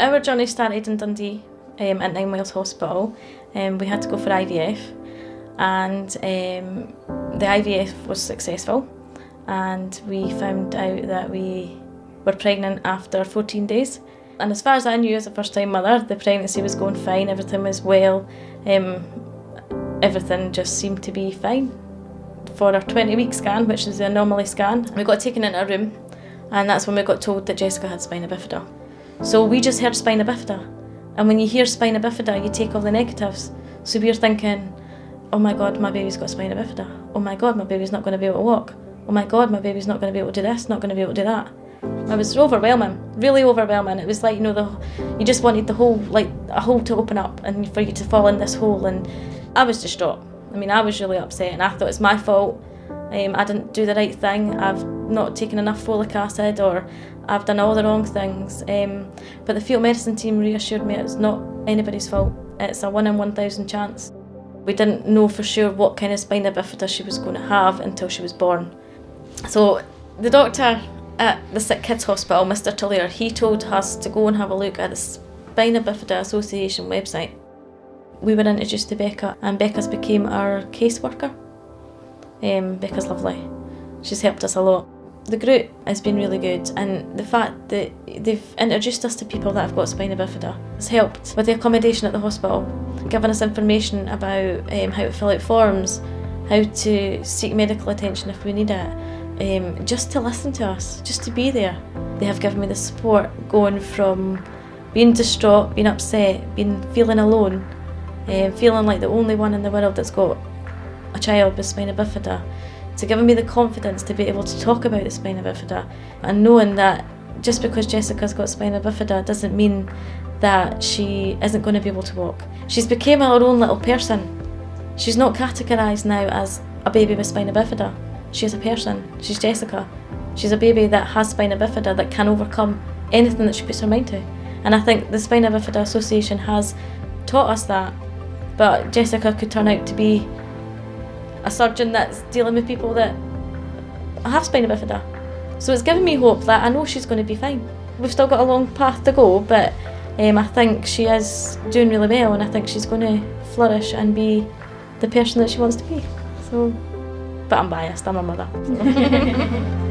Our journey started in Dundee um, at Ninewells Hospital. Um, we had to go for IVF and um, the IVF was successful and we found out that we were pregnant after 14 days. And as far as I knew as a first time mother, the pregnancy was going fine, everything was well, um, everything just seemed to be fine. For our 20 week scan, which is the anomaly scan, we got taken into a room and that's when we got told that Jessica had spina bifida. So we just heard spina bifida. And when you hear spina bifida, you take all the negatives. So we're thinking, oh my God, my baby's got spina bifida. Oh my God, my baby's not going to be able to walk. Oh my God, my baby's not going to be able to do this, not going to be able to do that. It was overwhelming, really overwhelming. It was like, you know, the, you just wanted the whole, like a hole to open up and for you to fall in this hole. And I was distraught. I mean, I was really upset and I thought it's my fault. Um, I didn't do the right thing. I've not taken enough folic acid or I've done all the wrong things. Um, but the fetal medicine team reassured me it's not anybody's fault. It's a one in 1,000 chance. We didn't know for sure what kind of spina bifida she was going to have until she was born. So the doctor at the Sick Kids Hospital, Mr Tullier, he told us to go and have a look at the Spina Bifida Association website. We were introduced to Becca and Becca's became our caseworker. Um, Becca's lovely. She's helped us a lot. The group has been really good and the fact that they've introduced us to people that have got spina bifida has helped with the accommodation at the hospital, giving us information about um, how to fill out forms, how to seek medical attention if we need it, um, just to listen to us, just to be there. They have given me the support going from being distraught, being upset, being feeling alone, um, feeling like the only one in the world that's got a child with spina bifida, to giving me the confidence to be able to talk about the spina bifida and knowing that just because Jessica's got spina bifida doesn't mean that she isn't going to be able to walk. She's become her own little person. She's not categorised now as a baby with spina bifida. She's a person. She's Jessica. She's a baby that has spina bifida that can overcome anything that she puts her mind to. And I think the Spina Bifida Association has taught us that. But Jessica could turn out to be a surgeon that's dealing with people that have spina bifida. So it's given me hope that I know she's going to be fine. We've still got a long path to go, but um, I think she is doing really well and I think she's going to flourish and be the person that she wants to be. So, But I'm biased, I'm a mother. So.